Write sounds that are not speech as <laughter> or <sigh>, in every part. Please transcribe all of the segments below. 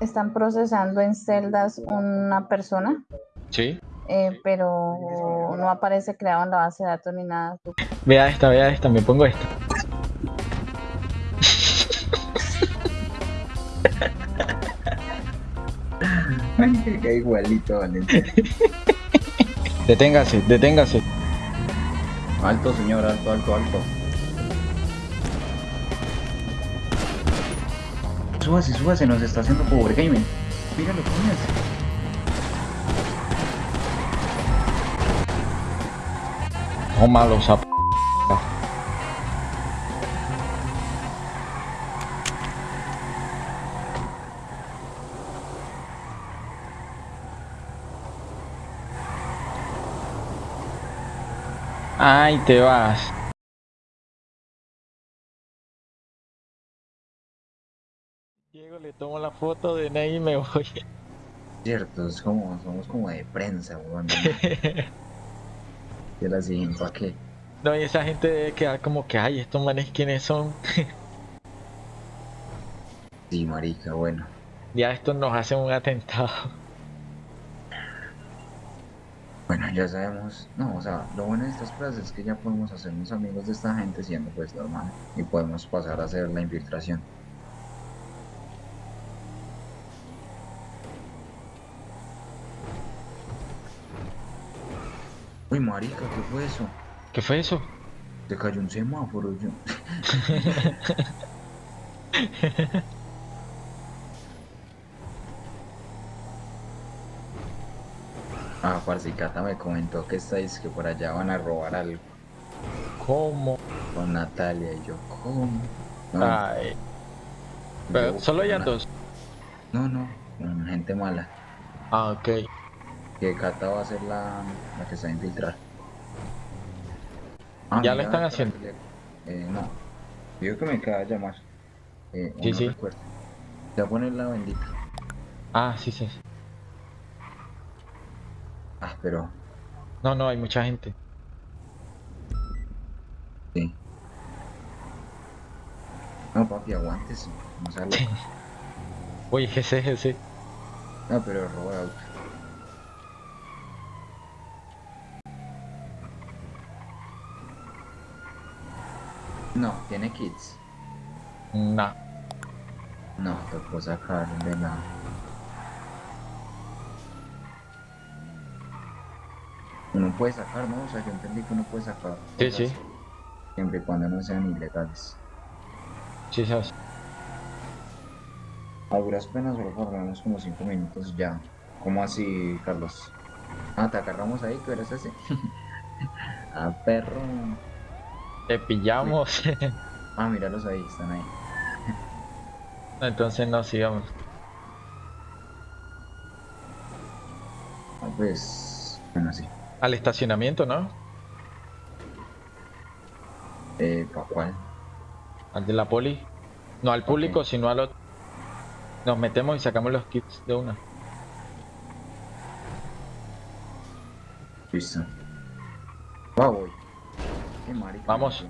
están procesando en celdas una persona, Sí. eh, pero no aparece creado en la base de datos ni nada. Vea esta, vea esta, me pongo esta. Marica, igualito, Valencia. Deténgase, deténgase. Alto, señor, alto, alto, alto. Súbase, súbase, nos está haciendo power gaming. Míralo, coñas. No malo, sap. Ay, te vas. Le tomo la foto de Ney y me voy. Cierto, es como, somos como de prensa, weón. <laughs> Y la siguiente, ¿para qué? No, y esa gente debe quedar como que, ay, estos manes quiénes son. <laughs> Sí, marica, bueno. Ya estos nos hacen un atentado. Bueno, ya sabemos, no, o sea, lo bueno de estas pruebas es que ya podemos hacernos amigos de esta gente siendo pues normal y podemos pasar a hacer la infiltración. Uy, marica, ¿qué fue eso? ¿Qué fue eso? Se cayó un semáforo, yo. <laughs> Ah, Parcicata me comentó que estáis que por allá van a robar algo ¿Cómo? con Natalia y yo, ¿cómo? No, Ay, pero yo- solo una- dos. No, no, con gente mala. Ah, ok. Que Cata va a ser la, la que se va a infiltrar. Ah, ¿Ya lo están haciendo? Eh, no. Digo que me acaba de llamar. Eh, Sí, no sí. recuerdo. Ya poner la bendita. Ah, sí, sí. Ah, pero No, no, hay mucha gente. sí. No, papi, aguántese. No loco. Uy, ese, ese. No, pero roba No, tiene kits. No. No, tocó sacar de la. Uno puede sacar, ¿no? O sea, yo entendí que uno puede sacar. Sí, sí. Siempre y cuando no sean ilegales. Sí, sabes. A duras penas, solo por lo menos como 5 minutos ya. ¿Cómo así, Carlos? Ah, te agarramos ahí, que eres ese. <laughs> ah, perro. Te pillamos. Ah, míralos ahí, están ahí. <laughs> Entonces no sigamos. Ah, pues. Bueno, sí. Al estacionamiento, ¿no? Eh, ¿para cuál? Al de la poli. No al público, sino al otro. Nos metemos y sacamos los kits de una. Listo. Va, voy. Qué marica. Vamos.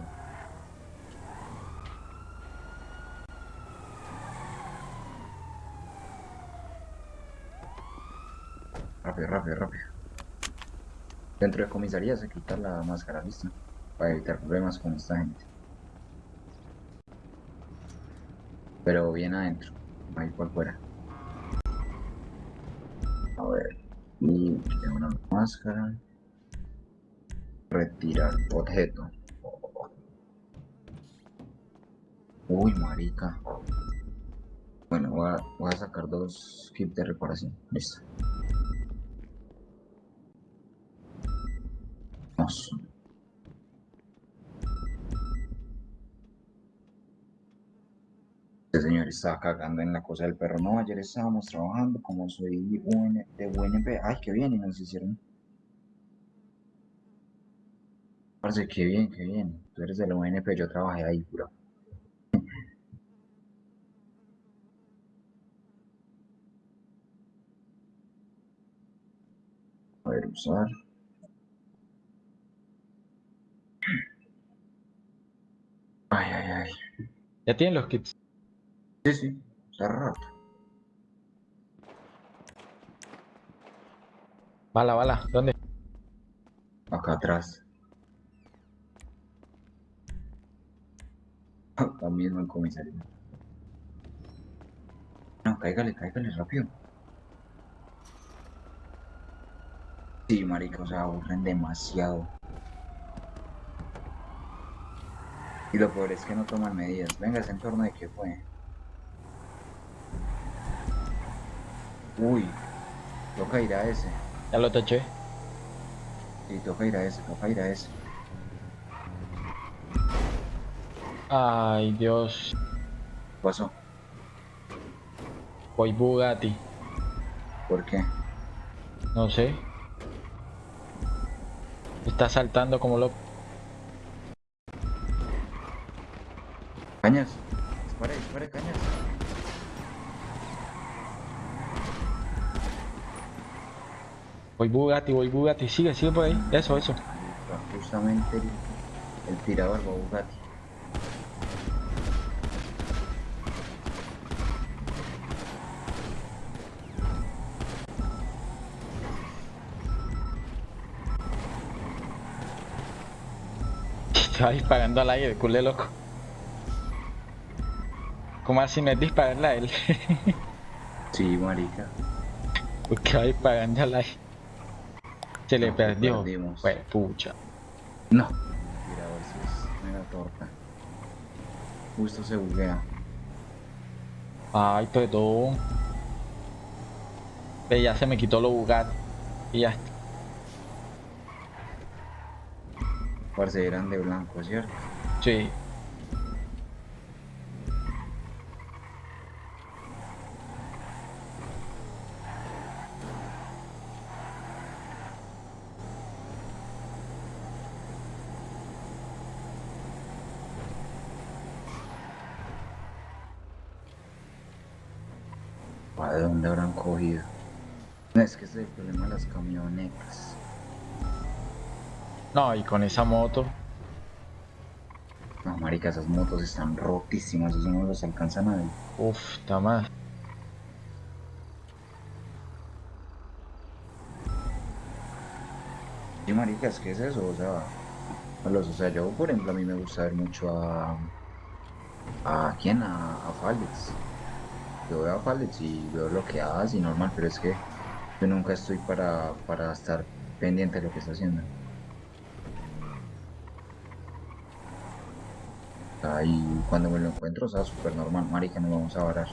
Rápido, rápido, rápido. Dentro de comisaría se quita la máscara, listo. Para evitar problemas con esta gente. Pero bien adentro, ahí por fuera. A ver. Y quita una máscara. Retirar objeto. Uy, marica. Bueno, voy a, sacar dos kits de reparación. Listo. Vamos. Este señor estaba cagando en la cosa del perro. No, ayer estábamos trabajando como soy UN de UNP. Ay, qué bien, y nos hicieron. Parce, qué bien, qué bien. Tú eres de la UNP, yo trabajé ahí, bro. A ver, usar. Ay, ay, ay. ¿Ya tienen los kits? Sí, sí, está rato. Bala, bala, ¿dónde? Acá atrás. <laughs> Mismo en comisaría. No, cáigale, cáigale rápido. Sí, marica, o sea, aburren demasiado. Y lo peor es que no toman medidas. Venga, ese entorno de qué fue. Uy, toca ir a ese. Ya lo taché. Sí, toca ir a ese, toca ir a ese. Ay, Dios. ¿Qué pasó? Voy Bugatti. ¿Por qué? No sé. Está saltando como loco. Cañas. Dispare, dispare, cañas. Voy Bugatti, voy Bugatti. Sigue, sigue por ahí. Eso, eso. Justamente el, el tirador va Bugatti. Estaba disparando al aire, culé loco. ¿Cómo así no es dispararle a él? <laughs> Sí, marica. Porque va disparando al aire. Se le No, perdió. perdimos. Pues pucha. No. Sí es mera torta. Justo se buguea. Ay, perdón. Ve, ya se me quitó lo Bugatti. Y ya está. Parce, eran de blanco, ¿cierto? Sí. ¿Para dónde habrán cogido? No, es que ese es el problema de las camionetas. No, y con esa moto. No, marica, esas motos están rotísimas, eso no los alcanza nadie. Uf, está más. Sí, marica, es que es eso, o sea, los, o sea, yo, por ejemplo, a mí me gusta ver mucho a... ¿A quién? A, a Fálix. Yo veo a Fálix y veo lo que hace y normal, pero es que yo nunca estoy para, para estar pendiente de lo que está haciendo. Ahí cuando me lo encuentro, o sea, súper normal, marica, nos vamos a varar.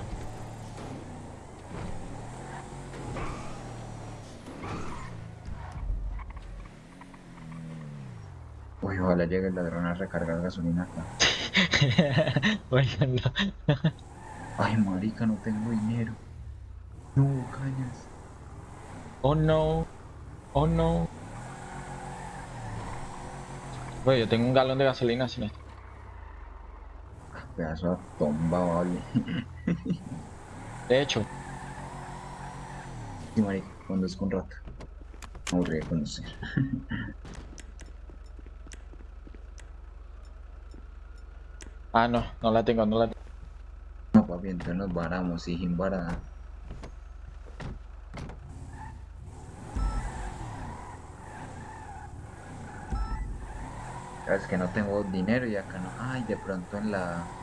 Uy, ojalá llegue el ladrón a recargar gasolina acá. <laughs> Oigan, no. Ay, marica, no tengo dinero. No, cañas. Oh no. Oh no. Oye, yo tengo un galón de gasolina sin esto. Pedazo de tomba, vale. De hecho, Sí, marica, cuando es con rata. Aburrí de conocer. <laughs> ah no, no la tengo, no la tengo. No, papi, entonces nos varamos, y sin varada. Es que no tengo dinero y acá no. Ay, de pronto en la.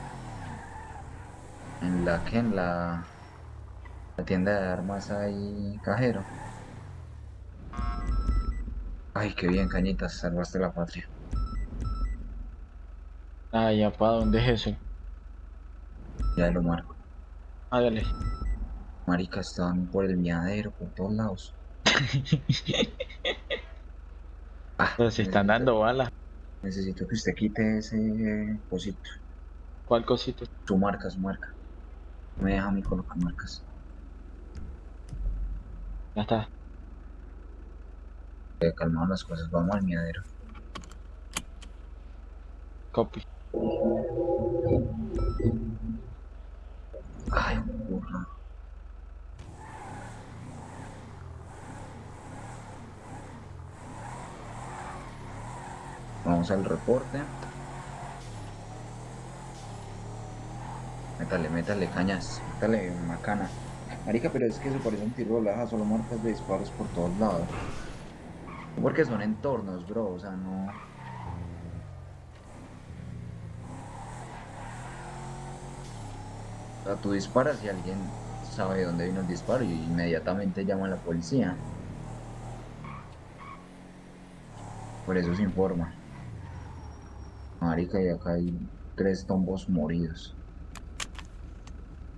En la que en la. La tienda de armas hay cajero. Ay, qué bien, cañitas, salvaste la patria. Ya, ¿para dónde es eso? Ya lo marco. Dale. Marica, estaban por el miadero, por todos lados. <laughs> Ah, Pero si están necesito- dando balas. Necesito que usted quite ese cosito. ¿Cuál cosito? Su marca, su marca. Me deja a mí colocar marcas. Ya está. Eh, calmado las cosas, vamos al miadero. Copy. Ay, burra. Vamos al reporte. Métale, métale cañas, métale macana. Marica, pero es que eso parece un tiro de solo marcas de disparos por todos lados. Porque son entornos, bro, o sea, no. O sea, tú disparas y alguien sabe dónde vino el disparo y inmediatamente llama a la policía. Por eso se informa. Marica, y acá hay tres tombos moridos.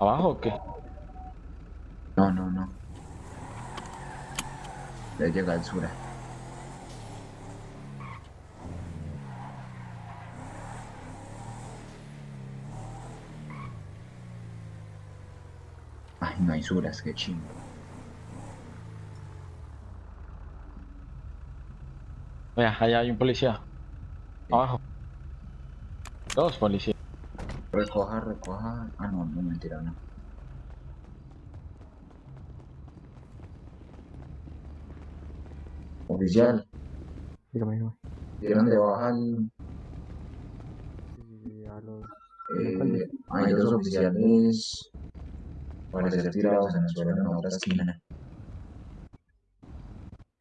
¿Abajo o qué? No, no, no. Ya llega al sur. Ay, no hay suras, qué chingo. Vea, allá hay un policía. Abajo. Dos policías. Recoja, recoja. Ah, no, no, mentira, no. Oficial, Dígame, dígame. ¿vieron de baja el, Sí, a los... eh, hay dos oficiales parecer tirados en el suelo en la otra esquina.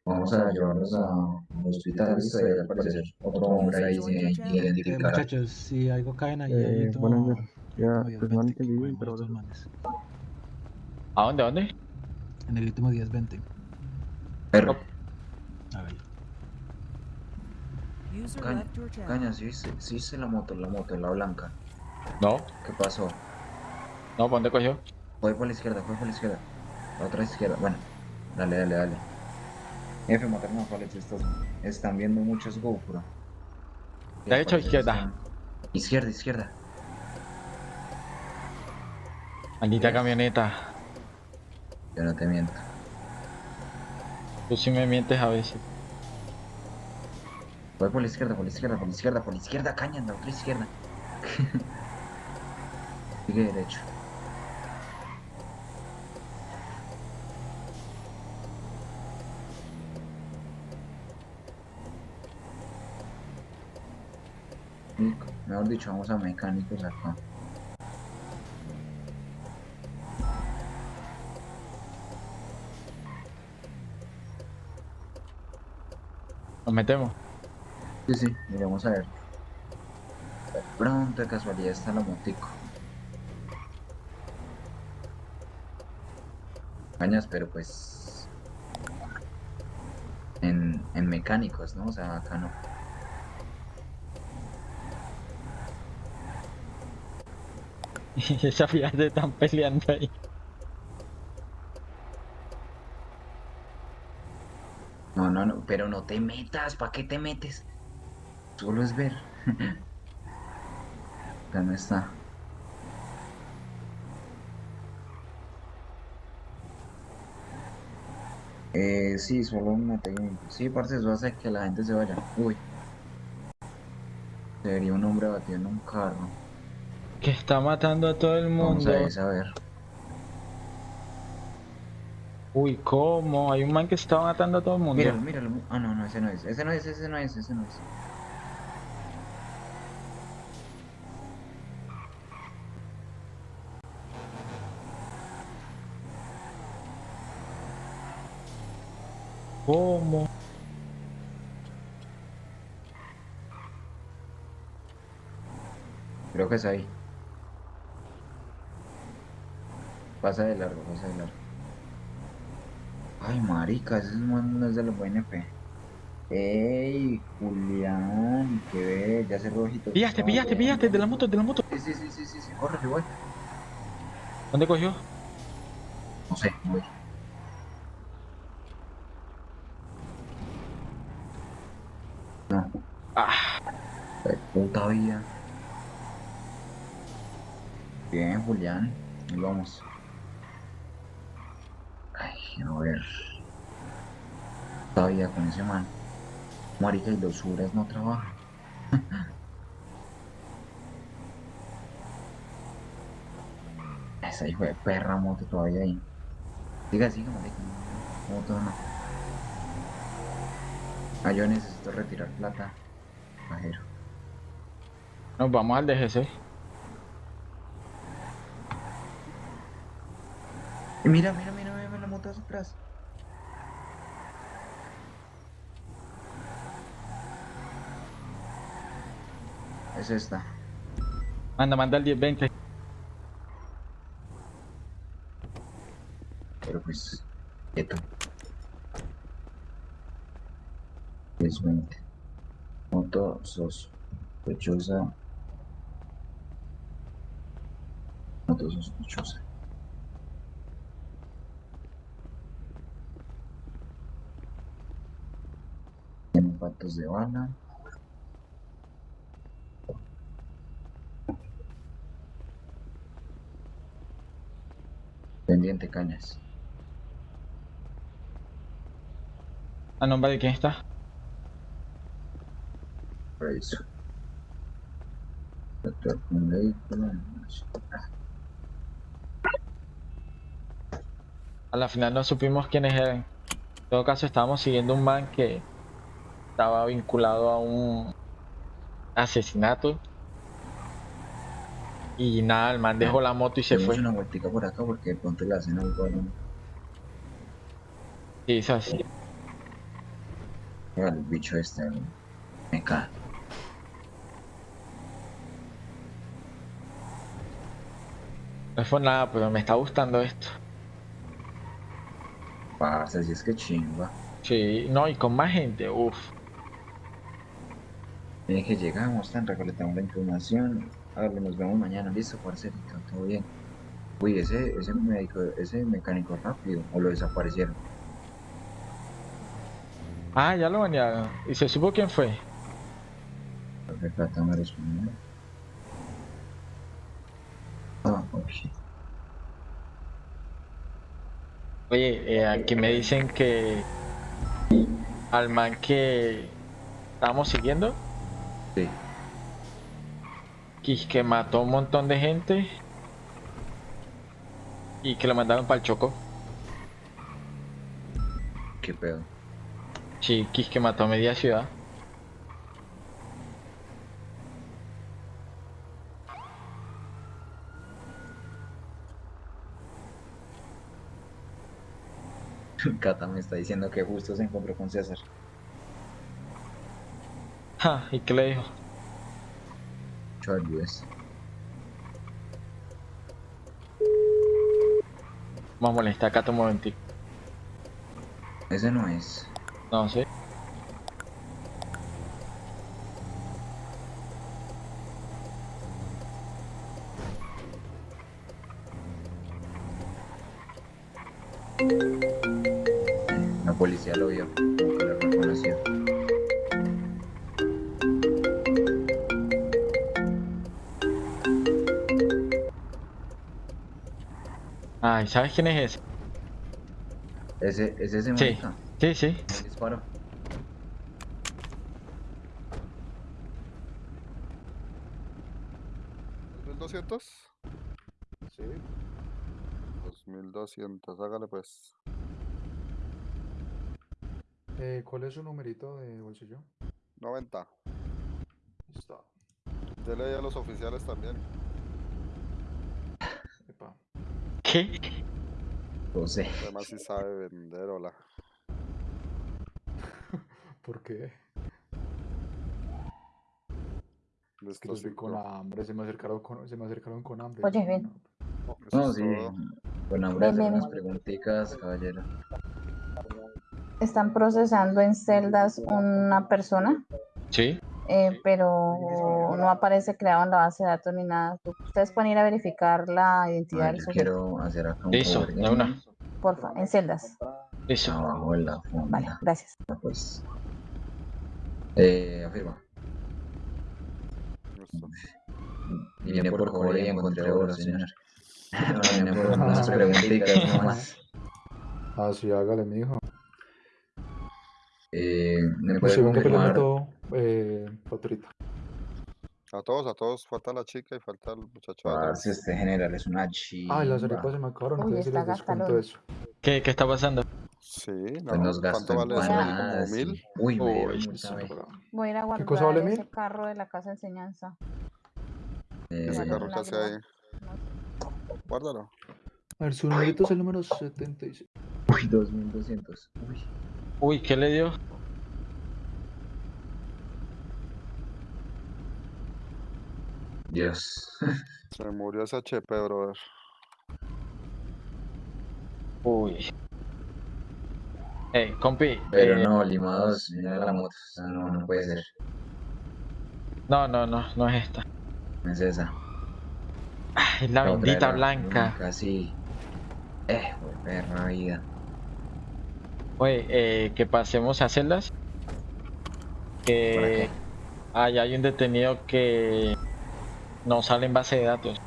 Vamos a llevarlos a- al hospital, y al parecer otro hombre ahí sin identificar. muchachos, si algo caen ahí, Eh, ahí noches. Ya, tomo pues no 10-20, entendí bien, cogemos pero... estos manes. ¿A dónde? ¿A dónde? En el último 10-20. Perro, A ver. Caña, caña, sí viste, sí viste la moto, la moto, la blanca. No. ¿Qué pasó? No, ¿para dónde cogió? Fue por la izquierda, fue por la izquierda. La otra izquierda, bueno. Dale, dale, dale. F, a Falex, estos están viendo muchos GoPro. ¿Derecha o izquierda? están- Izquierda, izquierda. Maldita camioneta. Yo no te miento. Tú sí me mientes a veces. Voy por la izquierda, por la izquierda, por la izquierda, por la izquierda, caña, en la otra izquierda. <laughs> Sigue derecho. Mejor dicho, vamos a mecánicos acá. Nos metemos. Sí, sí, miremos a ver. De pronto, de casualidad, está la motico. Cañas, pero pues... En, en mecánicos, ¿no? O sea, acá no. <laughs> Esa fíjate están peleando ahí. No, no, no, pero no te metas, ¿para qué te metes? Solo es ver. <laughs> Ya no está. Eh, sí, solo un pequeño. Sí, parce, eso hace que la gente se vaya. Uy. Se vería un hombre batido en un carro. Que está matando a todo el Vamos mundo. a ver, a ver. Uy, ¿cómo? Hay un man que está matando a todo el mundo. Míralo, míralo. Ah, no, no, ese no es. Ese no es, ese no es, ese no es. ¿Cómo? Creo que es ahí. Pasa de largo, pasa de largo. Ay, marica, ese man no es de los BNP. Ey, Julián, que ve, ya se rojito. Pillaste, pillaste, pillaste, de la moto, de la moto. Sí, sí, sí, sí, sí, sí, corre, yo voy. ¿Dónde cogió? No sé, voy. No. Ah, puta vida. Bien, Julián. Ahí vamos. A ver. Todavía con ese man. Marica y los Uras no trabajan. <laughs> Esa hijo de perra moto todavía ahí. Siga, siga, marica. Moto no. Ah, yo necesito retirar plata. Pajero. nos vamos al DGC. Y mira, mira, mira, mutas atrás. Es esta. Manda, manda el 1020. Pero pues, quieto. 1020. Moto sospechosa Pendiente cañas. ¿A nombre de quién está? Reviso. Actuar con vehículo. A la final no supimos quiénes eran. En todo caso, estábamos siguiendo un man que estaba vinculado a un asesinato. Y nada, el man dejó la moto y se fue. una vueltica por acá porque de pronto le hacen algo a uno. Sí, hizo así. El bicho este. Me cae. No fue nada, pero me está gustando esto. Parce, si es que chimba. Sí, no, y con más gente, uff. Mire que llegamos, tan recolectamos la información. Hágale, nos vemos mañana. Listo, parcerito, todo bien. Uy, ese, ese médico, ese mecánico rápido, o lo desaparecieron. Ah, ya lo banearon. ¿Y se supo quién fue? Plata me. Ah, ok. Oye, eh, aquí me dicen que al man que estábamos siguiendo, Sí. que, que mató un montón de gente y que lo mandaron para el Choco. ¿Qué pedo? Sí, que mató a media ciudad. <laughs> Cata me está diciendo que justo se encontró con César. Ja, <laughs> ¿y qué le dijo? Ayudes. Vamos a molestar acá un momentico. Ese no es. No sé. ¿Sabes quién es ese? Ese, es ese Sí, marica. sí, sí. Me disparó. ¿2200? Sí. 2200, hágale pues. Eh, ¿Cuál es su numerito de bolsillo? 90. Listo. Dele ahí a los oficiales también. Epa. ¿Qué? José. Además si sabe vender, hola. <laughs> ¿Por qué? Es que yo estoy con hambre, se me acercaron con, se me acercaron con hambre. Oye, ven. no- Eso No, sí. todo. Con hambre hacer unas preguntitas, caballero. Están procesando en celdas una persona, Sí. Eh, pero no aparece creado en la base de datos ni nada. Ustedes pueden ir a verificar la identidad Ay, del sujeto, quiero hacer acá un Listo, favor. de una. porfa, en celdas. Listo. Abajo en la Vale, gracias. Pues. Eh, afirma. Listo. Vine por cobre y encontré oro, señor. <laughs> Vine por <laughs> unas preguntitas nomás. Ah, sí, hágale, mijo. Eh, ¿me Pues puede confirmar? Eh, patrita. A todos, a todos, falta la chica y falta el muchacho. allá. Parce, este general es una chimba. Ay, las arepas se me acabaron, Uy, entonces sí está les descuento eso. ¿Qué, qué está pasando? Sí, Pues no. nos gastó ¿Cuánto vale eso? ¿Como mil? Uy, me Uy, vez. pero- Voy a ir a cosa guardar vale ese mil? carro de la casa de enseñanza. Eh, Ese carro que hace ahí. Guárdalo. A ver, su numerito es el número 76. Uy, 2200. Uy. Uy, ¿qué le dio? Dios. Se murió ese HP, brother. Uy. Eh, compi. Pero eh, no, Lima 2, mira la moto. O sea, no, no puede ser. no, no, no, no es esta. No es esa. Ay, la bendita era blanca. Casi. Eh, perra vida. Oye, eh, que pasemos a celdas. ¿Para Que qué? allá hay un detenido que no sale en base de datos.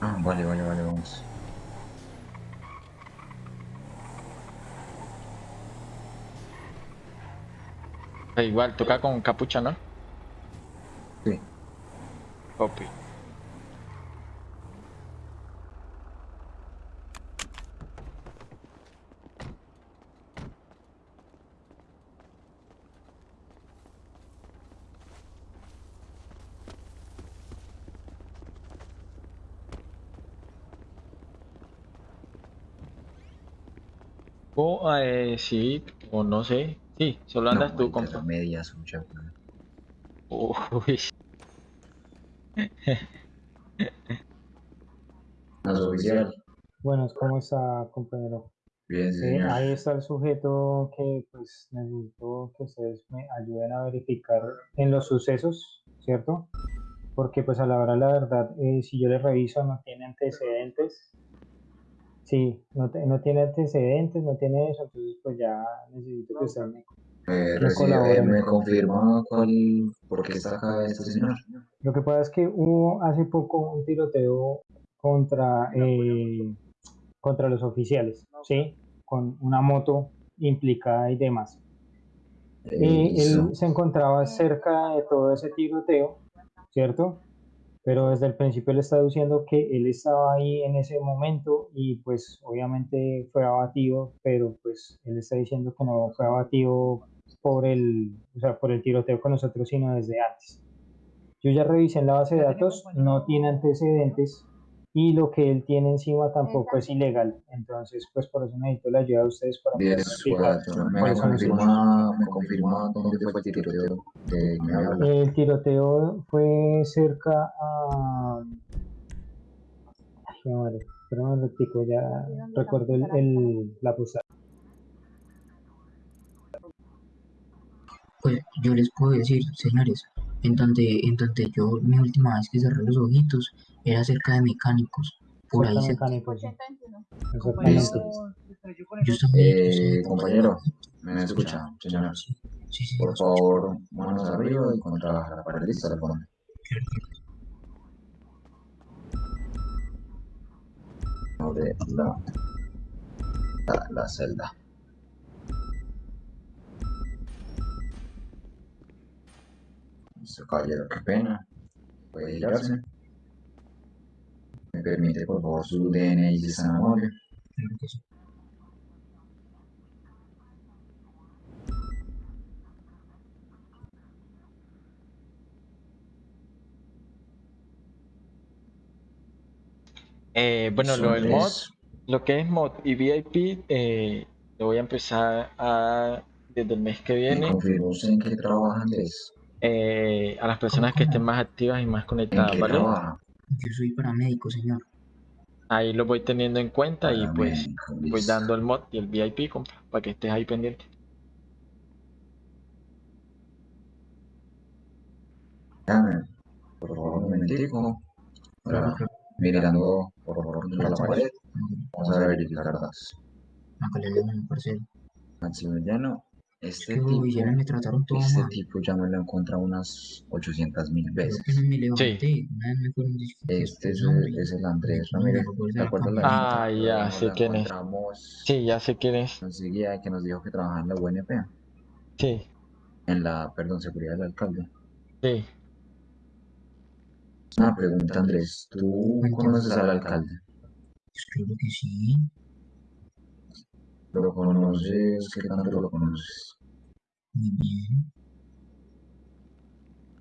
Ah, vale, vale, vale, vamos. Igual, toca con capucha, ¿no? Sí. Copy. O, eh, sí, o no sé. Sí, solo andas no, tú, compa. la media suya. güey. Uy, <laughs> No es oficial. Buenas, ¿cómo está, compañero? Bien, sí, Eh, señor. ahí está el sujeto que pues necesito que ustedes me ayuden a verificar en los sucesos, ¿cierto? Porque pues a la hora de la verdad, eh, si yo le reviso no tiene antecedentes. Sí, no, te- no tiene antecedentes, no tiene eso, entonces pues ya necesito que usted me... Eh, me eh, colaboren. me confirma cuál, por qué está acá este señor. Lo que pasa es que hubo hace poco un tiroteo contra, eh, contra los oficiales, ¿sí? Con una moto implicada y demás. Eh, listo. él se encontraba cerca de todo ese tiroteo, ¿cierto? Pero desde el principio él está diciendo que él estaba ahí en ese momento y pues obviamente fue abatido, pero pues él está diciendo que no fue abatido por el, o sea, por el tiroteo con nosotros, sino desde antes. Yo ya revisé en la base de datos, no tiene antecedentes y lo que él tiene encima tampoco es ilegal. Entonces, pues por eso necesito la ayuda de ustedes para poder verificar cuatro. Me confirma, me confirma dónde fue el tiroteo de. El tiroteo fue cerca a. Ay, qué madre. Espera un ratico, ya recuerdo el, el- la posada. Pues yo les puedo decir, señores, en donde, en donde yo mi última vez que cerré los ojitos era cerca de mecánicos, por ahí Cerca se, mecánicos, sí. Yo Eh, compañero, ¿me escucha, señor? Sí, sí, sí, Por favor, manos arriba y contra la pared lista del fondo. Abre la, la, la celda. Listo, caballero, qué pena. Puede girarse. ¿Me permite, por favor, su DNI si es tan amable? Eh, bueno, lo del mod, lo que es mod y VIP, eh, lo voy a empezar a, desde el mes que ¿Me viene confirmó usted en qué trabaja Andrés? Eh, a las personas que estén más activas y más ¿En conectadas, ¿vale? Yo soy paramédico, señor. Ahí lo voy teniendo en cuenta y pues voy dando el mod y el VIP, compa, para que estés ahí pendiente. Dame, por favor, un momentico. Ahora, mirando por favor contra la pared. Vamos a verificar parcero. Maximiliano, este tipo, Villena me trataron todo este mal. tipo ya me lo he encontrado unas 800 mil Creo veces. que no me levanté. Una vez me fueron diciendo Este es, "No, hombre, el- es el Andrés Ramírez. ¿Te acuerdas la campeón". Ah, gente? ya, Nos sé quién es. Sí, ya sé quién es. enseguida que nos dijo que trabajaba en la UNP, Sí, en la, perdón, seguridad del alcalde. sí. Una pregunta, Andrés. ¿Tú conoces al alcalde? Pues claro que sí. ¿Lo conoces? ¿Qué tanto lo conoces? Muy bien.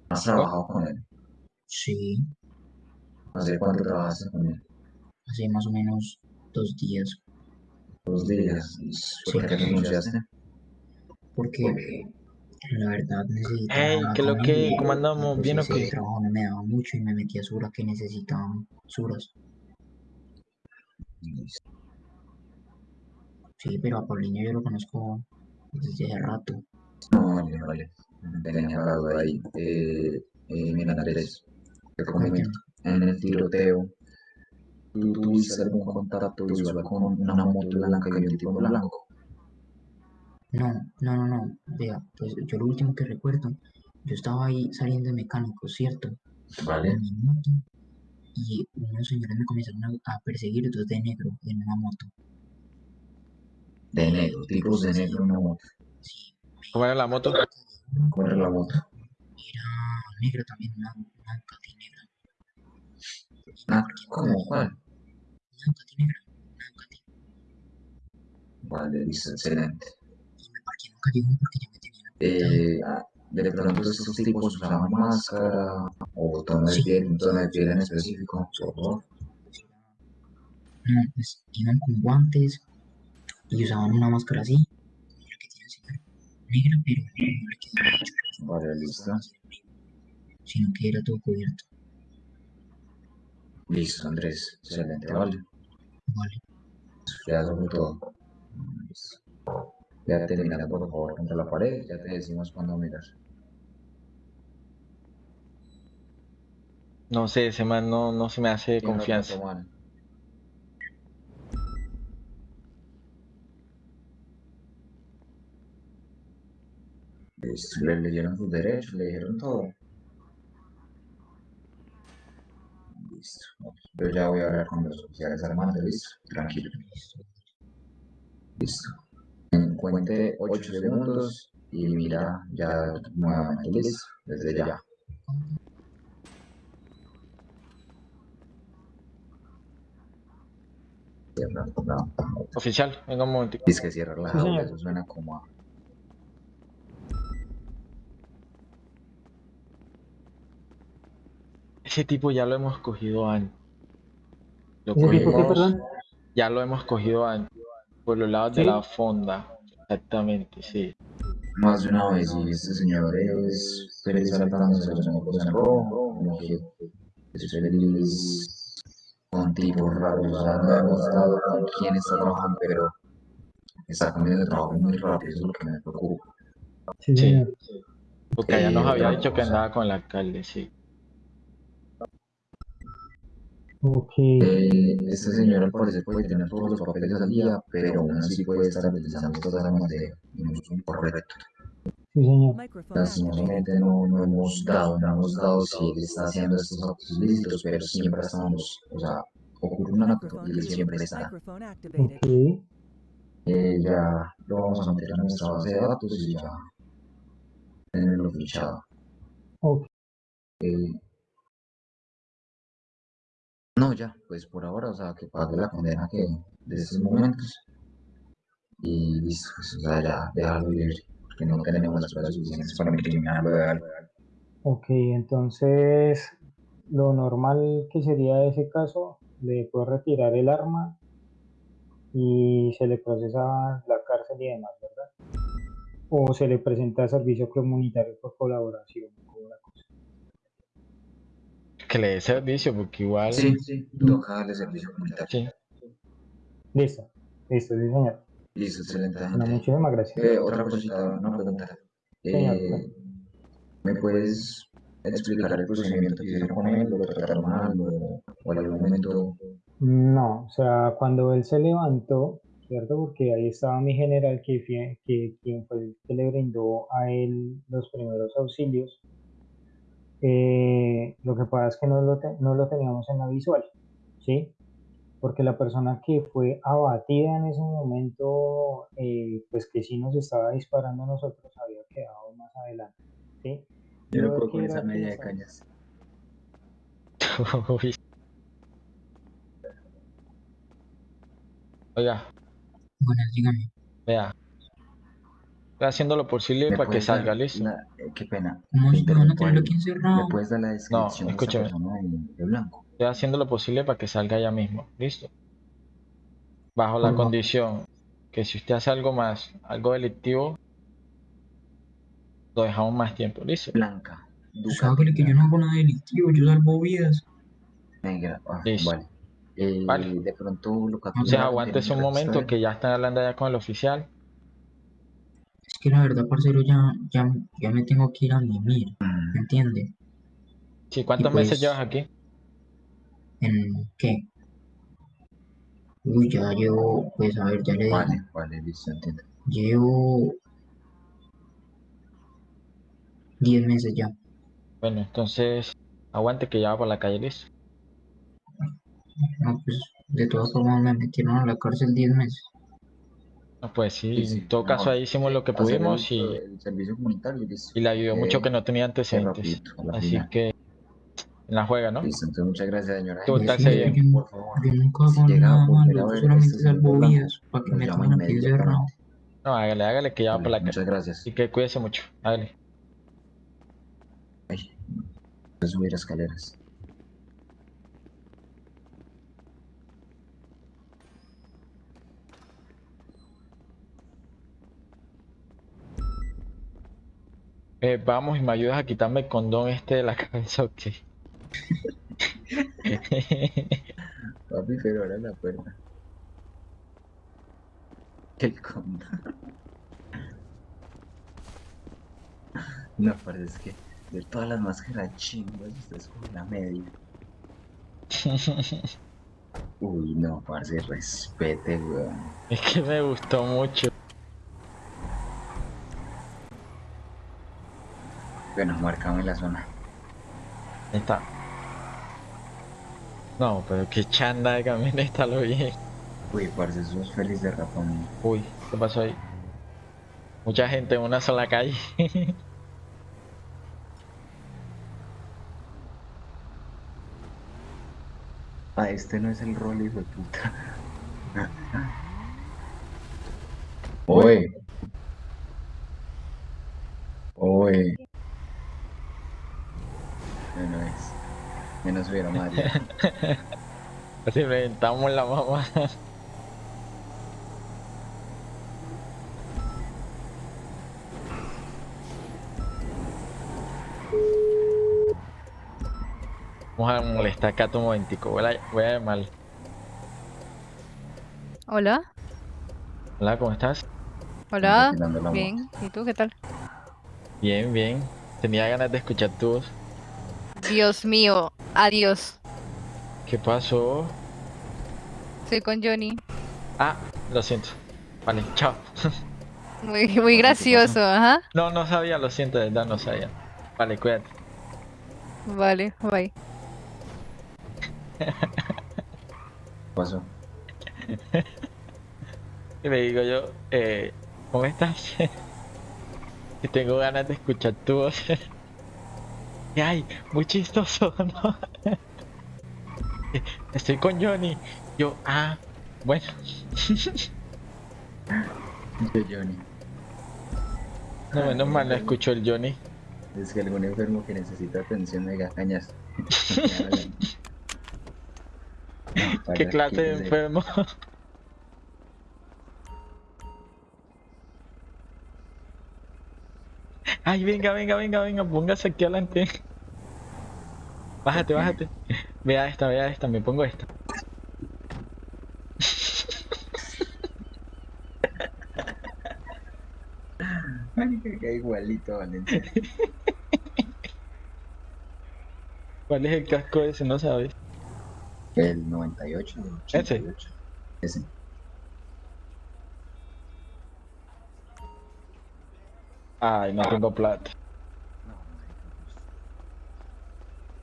¿Has trabajado con él? Sí. ¿Hace cuánto trabajaste con él? Hace más o menos dos días. Dos días. ¿Por qué renunciaste? Porque La verdad necesitaba Ey, ¿qué lo que? familia, ¿Cómo el andamos? ¿Bien o qué? trabajo no me daba mucho y me metí a Sura que necesitaban Suras. Sí, pero a Paulinho yo lo conozco desde hace rato. No, vale, vale. Tenía la duda ahí. Eh, eh, mira, Andrés, te comento. En el tiroteo, ¿tú tuviste algún contacto visual con una moto blanca y un tipo blanco? No, no, no, no. Vea, pues yo lo último que recuerdo, yo estaba ahí saliendo de mecánico, ¿cierto? Vale. En mi moto. Y unos señores me comenzaron a, a perseguir, dos de negro, en una moto. De negro, tipos de negro en una moto. Sí, ¿Cómo era la moto? ¿Cuál era la moto? era negra también, una, una Ducati negra. Ah, ¿cómo? ¿Cuál? Una Ducati negra, una Ducati. Vale, listo, excelente. Y me parqué en un callejón porque ya me tenían. Eh, ah, de pronto estos tipos usaban máscara o tono de Sí. piel, un tono de piel en específico, por favor. No, pues iban con guantes y usaban una máscara así, la que tiene el señor, negra, pero no le quedaba mucho, Vale, listo. sino que era todo cubierto. Listo, Andrés. Excelente, vale. Vale, Ya eso fue todo. Listo. Ya terminando, por favor, contra la pared. Ya te decimos cuándo miras. No sé, ese man no, no se me hace de ¿Quién lo confianza. Mal? Listo, Le leyeron sus derechos, le dijeron todo. Listo. Yo ya voy a hablar con los oficiales armados, listo. Tranquilo. Listo. En cuente 8 segundos y mira ya nuevamente, listo. Desde ya. Oficial, venga un momentico. Es que cierra la jaula, eso suena como a... Ese tipo ya lo hemos cogido antes. Lo ¿Ese tipo qué, cogimos- perdón? Ya lo hemos cogido antes. Por los lados de la fonda. Exactamente, sí. Más de una vez, y este señor es feliz saltándose los semáforos en rojo, como que es feliz con tipos raros, o sea, no hemos dado con quién está trabajando, pero está cambiando de trabajo muy rápido, eso es lo que me preocupa. Sí, Sí. Porque Eh, nos había otra dicho que andaba con el alcalde, sí. Ok. Eh, este señor al parecer puede tener todos los papeles al día, pero aún así puede estar utilizando estas armas de un uso incorrecto. Sí, señor. Lastimosamente no, no hemos dado, no hemos dado si él está haciendo estos actos ilícitos, pero siempre estamos, o sea, ocurre un acto y él siempre está. Ok. Eh, ya lo vamos a meter en nuestra base de datos y ya tenerlo fichado. Ok. Eh, no, ya, pues por ahora, o sea, que pague la condena que de esos momentos. Y listo, pues, o sea, ya, déjalo libre, porque no tenemos las pruebas suficientes para incriminarlo de algo. Ok, entonces lo normal que sería ese caso, le puede retirar el arma y se le procesa la cárcel y demás, ¿verdad? O se le presenta servicio comunitario por colaboración. Que le dé servicio, porque igual. Sí, sí, toca darle servicio comunitario. Sí. Listo, listo, sí, señor. Listo, excelente, Bueno, gente. muchísimas gracias. Eh, otra cosita, una pregunta. Eh, ¿Me puedes explicar el procedimiento que hicieron con él? ¿Lo trataron mal o, o en algún momento? No, o sea, cuando él se levantó, ¿cierto? Porque ahí estaba mi general, que, fue- que quien fue el que le brindó a él los primeros auxilios. Eh, lo que pasa es que no lo, te- no lo teníamos en la visual, ¿sí? Porque la persona que fue abatida en ese momento, eh, pues que sí nos estaba disparando a nosotros, había quedado más adelante, ¿sí? Yo no puedo con esa media de cañas. <laughs> Oiga, Buenas, dígame. vea. Haciendo lo posible ¿Me para que salga, listo. la- eh, qué pena. ¿Cómo te se van a interrumpo tenerlo ahí. aquí encerrado? ¿Me puedes dar la descripción de escúcheme. persona de, de blanco? Estoy haciendo lo posible para que salga ya mismo, listo. Bajo la condición que si usted hace algo más, algo delictivo, lo dejamos más tiempo, listo. Blanca. Sácale que yo no hago nada delictivo, yo salvo vidas. Negra. Ah, Listo. vale. Eh, Vale. De pronto lo captura. Entonces aguantes un momento que ya están hablando allá con el oficial. Que la verdad, parcero, ya, ya, ya me tengo que ir a mimir, ¿me entiende? Sí, ¿cuántos meses pues- llevas aquí? ¿En qué? Uy, ya llevo, pues a ver, ya le digo, Vale, vale, listo, entiendo. llevo 10 meses ya. Bueno, entonces aguante que ya va por la calle, listo. No, pues de todas formas me metieron a la cárcel 10 meses. No, pues sí, Sí, sí, en todo caso mejor. ahí hicimos lo que pudimos el, y, el servicio comunitario y listo. y le ayudó mucho Eh, que no tenía antecedentes. rapidito, a la Así final. que en la juega, ¿no? Listo, entonces muchas gracias, señora. Tú, se bien. por favor. Si hago llega a nada volver malo, a yo ver para que me aquí inmediatamente. encerrado. No, hágale, hágale que ya va por la calle. muchas gracias. Así que cuídese mucho, hágale. Ay, voy a subir escaleras. Eh, vamos y me ayudas a quitarme el condón este de la <laughs> cabeza, ok. Papi, pero ahora la puerta. El conda. No, parece es que de todas las máscaras chingas, usted escoge la media. <laughs> Uy, no, parce, respete, weón. Es que me gustó mucho. Bueno, marcame la zona. Ahí está. No, pero qué chanda de camioneta <laughs> lo vi. Uy, parce, sos feliz de ratón. Uy, ¿qué pasó ahí? Mucha gente en una sola calle. <laughs> Ah, este no es el rol, hijo de puta. <laughs> Oye. Oye. Bueno, es. Mario. <laughs> Así reventamos la mamá. Vamos a molestar acá un momentico. Voy a, voy a llamar. Hola, Hola, ¿cómo estás? hola, bien, ¿y tú qué tal? Bien, bien. Tenía ganas de escuchar tu voz. Dios mío, adiós. ¿Qué pasó? Soy con Johnny. Ah, lo siento. Vale, chao. <laughs> Muy, muy gracioso, ajá. No, no sabía, lo siento, de verdad, no sabía. Vale, cuídate. Vale, bye. <laughs> ¿Qué pasó? Y <laughs> le digo yo, eh, ¿cómo estás? que tengo ganas de escuchar tu voz. Y ay, muy chistoso, ¿no? Eh, Estoy con Johnny. Yo, ah, bueno. Yo, Johnny. No, menos mal no escucho el Johnny. Es que algún enfermo que necesita atención de cañas. ¿Qué clase de enfermo? Ay, venga, venga, venga, venga, póngase aquí adelante. Bájate, bájate. Vea esta, vea esta, me pongo esta. Marica, que igualito, Valencia. ¿Cuál es el casco ese? No sabes. El 98, el 88. Ese. Ay, no tengo plata. No, pues.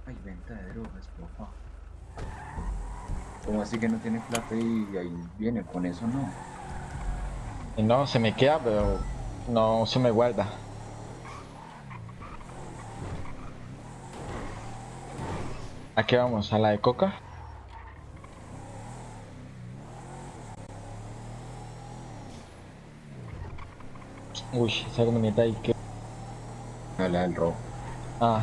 Hay venta de drogas, papá. ¿Cómo así que no tiene plata y ahí viene? Con eso no. No, se me queda, pero no se me guarda. ¿A qué vamos? ¿A la de coca? Uy, esa camioneta ahí que... No, la del rojo. Ah.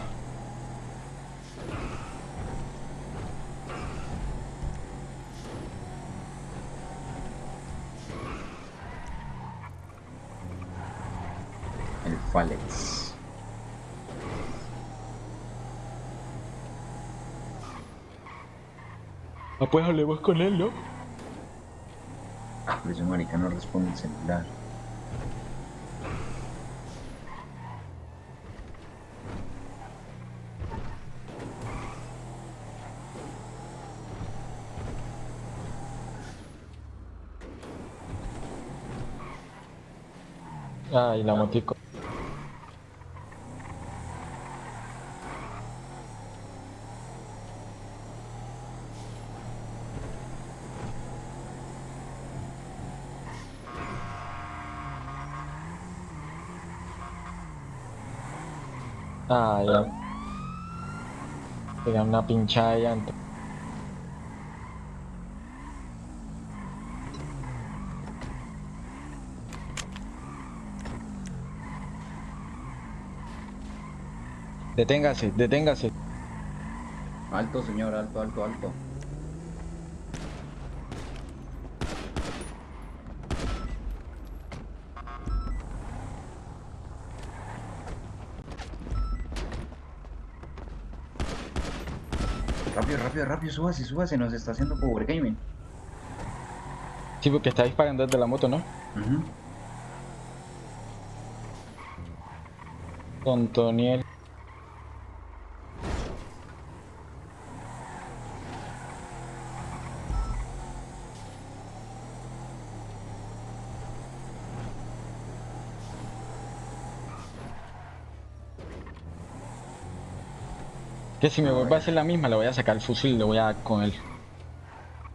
El Falex. Ah, pues hablemos con él, ¿no? Ah, pero ese marica no responde el celular. Ay, la motico. Ah, ya. Tenía una pinchada de llanta. Deténgase, deténgase. Alto, señor, alto, alto, alto. Rápido, rápido, rápido, súbase, súbase, nos está haciendo power gaming. Sí, porque está disparando desde la moto, ¿no? Ujú. Con Toniel. Que si me vuelve a hacer la misma, le voy a sacar el fusil y le voy a dar con él.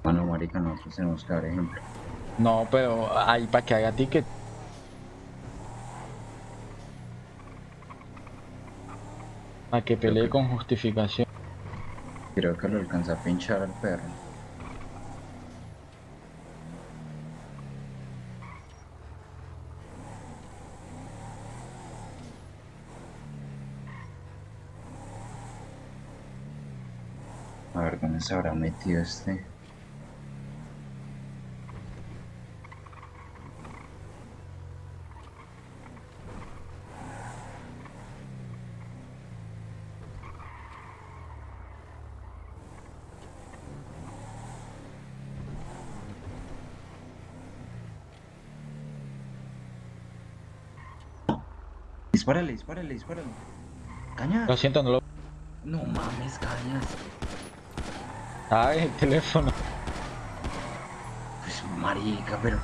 Bueno, marica, nosotros tenemos que dar ejemplo. No, pero ahí para que haga ticket. Para que pelee con justificación. Creo que lo alcanza a pinchar al perro. A ver, ¿dónde se habrá metido este? Dispárale, dispárale, dispárale. Cañas. Lo siento, no lo. No mames, cañas. Ah, el teléfono. Pues marica, pero.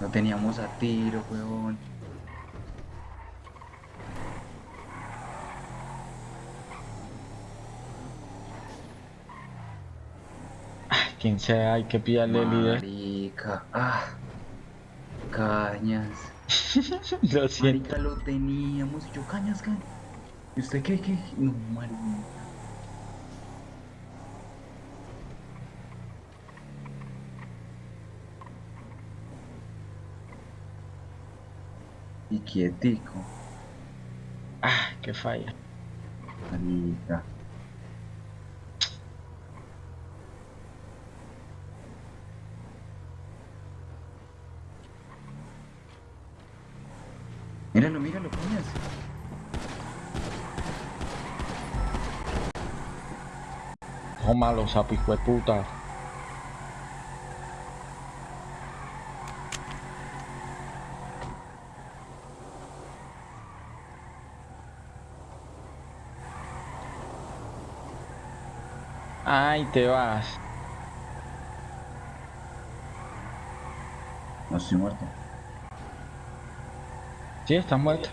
No teníamos a tiro, weón. Quien sea, hay que pillarle el líder. Marica. Ah. Cañas. <laughs> Lo siento. Marica, lo teníamos. Yo, cañas, cañas. ¿Y usted qué, qué? No, marica. Y quietico. Ah, qué falla. Marica. Míralo, míralo, coñas. Ojo malo, sapo, hijo Ay, te vas. No estoy muerto. Sí, estás muerto.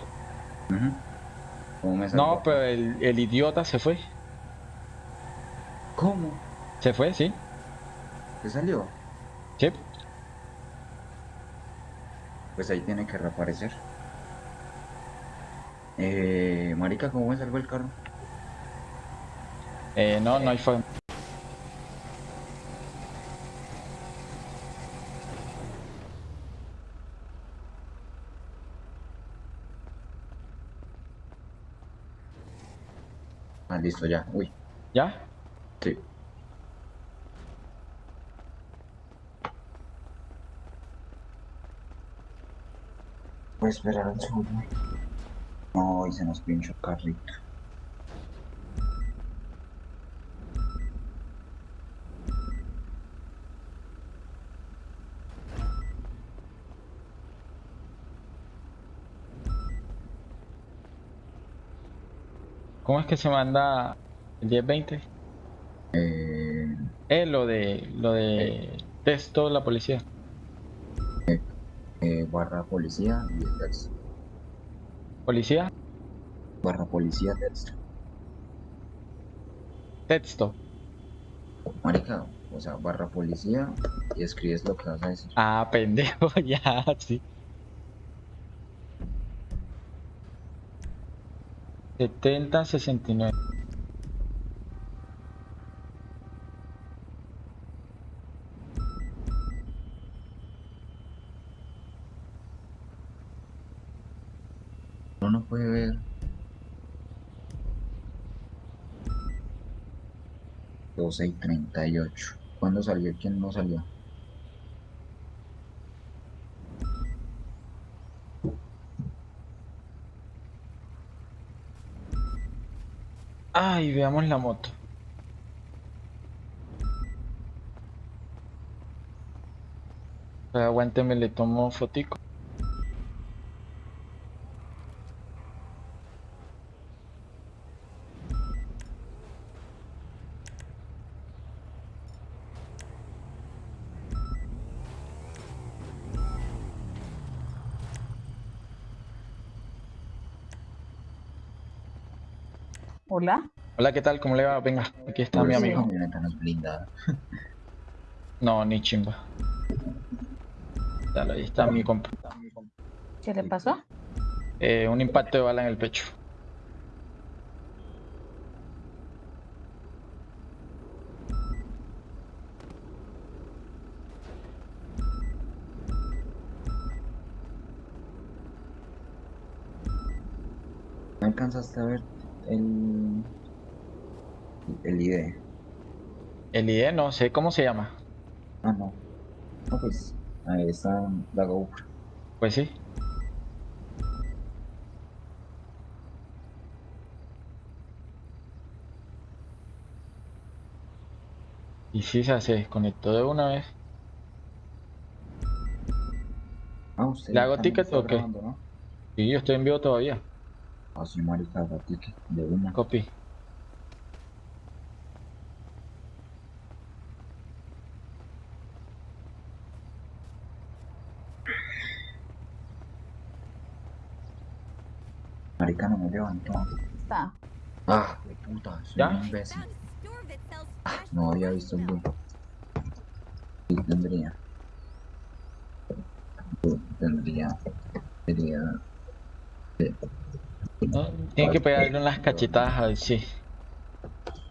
¿Cómo me? No, pero el, el idiota se fue. ¿Cómo? Se fue, sí. ¿Qué salió? Sí. Pues ahí tiene que reaparecer. Eh, marica, ¿cómo me salvó el carro? Eh, no, no hay forma. Listo, ya. Uy, ¿Ya? sí. Voy a esperar al segundo. No, y se nos pinchó el carrito. Es que se manda el 1020? Eh, Eh, lo de lo de texto la policía. eh, barra policía y el texto. Policía, Barra policía texto. texto. Marica, o sea, barra policía y escribes lo que vas a decir. Ah, pendejo, <laughs> ya, sí. 70, 69. Uno no puede ver. 12 y 38. ¿Cuándo salió? ¿Quién no salió? Ay, veamos la moto. Aguánteme, le tomo fotico. Hola. ¿qué tal? ¿Cómo le va? Venga, aquí está mi Esa amigo. es blindada. <laughs> No, ni chimba. Dale, ahí está mi compa. ¿Qué le pasó? Eh, un impacto de bala en el pecho. ¿No alcanzaste a ver el, el ID? El ID no sé cómo se llama. Ah, no. No, pues ahí está la GoPro. Pues sí. Y sí, se desconectó de una vez. Ah, usted ¿Le hago ticket o qué? grabando, ¿no? Y yo estoy en vivo todavía. Ah, sí, marica, haga ticket de una. Copy. Marica, no me levantó. Está. Ah, de puta, soy ¿Ya? un imbécil. No había visto el loop. Sí, tendría. Tendría. Tendría. No, Tiene que pegarle unas cachetadas a ver si.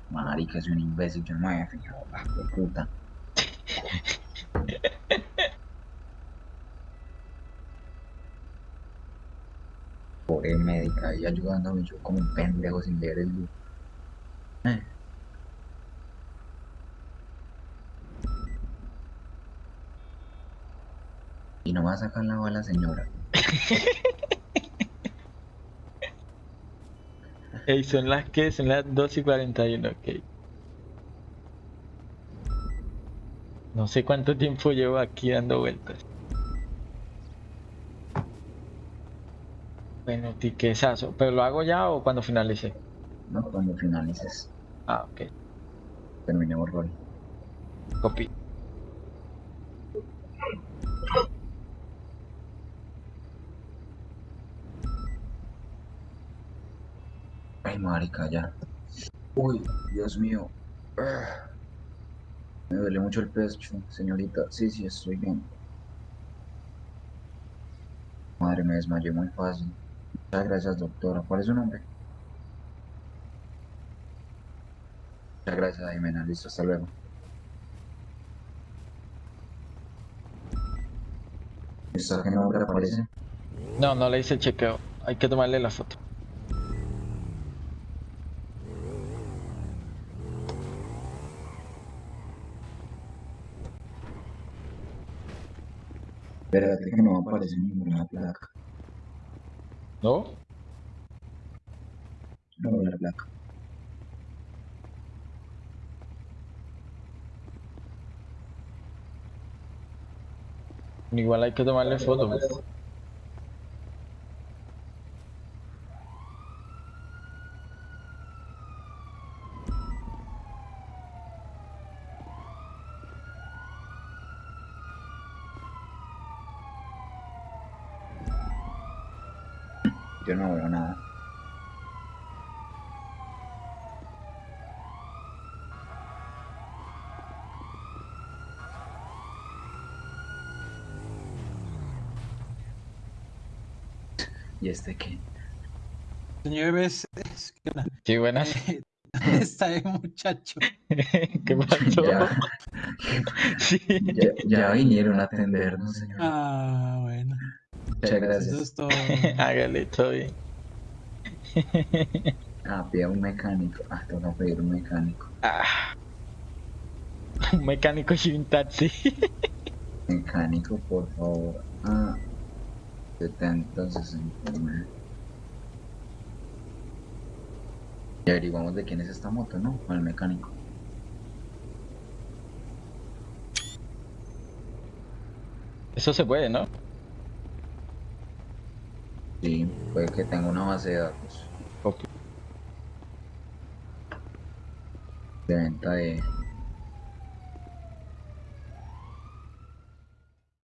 Marica, soy un imbécil, yo no me había fijado. Ah, de puta. <laughs> Pobre médica ahí ayudándome yo como un pendejo sin leer el loop. Eh. Y no va a sacar la bala, señora. <laughs> Ey, son las que, son las 2 y 41, ok. No sé cuánto tiempo llevo aquí dando vueltas. Bueno, tiquesazo. ¿Pero lo hago ya o cuando finalice? ¿no? Cuando finalices, Ah, ok. terminemos rol. Copy. Ay, marica, ya. Uy, Dios mío. Me duele mucho el pecho, señorita. Sí, sí, estoy bien. Madre, me desmayé muy fácil. Muchas gracias, doctora. ¿Cuál es su nombre? Muchas gracias, Jimena. Listo, hasta luego. ¿Está qué nombre aparece? No, no le hice el chequeo. Hay que tomarle la foto. Espérate que no aparece ninguna placa. ¿No? No la placa. Igual hay que tomarle foto. Yo no veo nada. ¿Y este qué? Señor Bebes, es que una- Sí, buenas. <laughs> está el muchacho. <laughs> ¿Qué pasó? Ya, Sí. ya, ya vinieron a atendernos, señor. Ah. Muchas gracias. es <laughs> todo. Hágale, todo bien. <laughs> Ah, pida un mecánico. Ah, tengo que pedir un mecánico. Ah. <laughs> Un mecánico y un taxi. Mecánico, por favor. Ah, 70, 69. Y averiguamos de quién es esta moto, ¿no? Con el mecánico. Eso se puede, ¿no? Sí, puede que tenga una base de datos Ok. de venta de,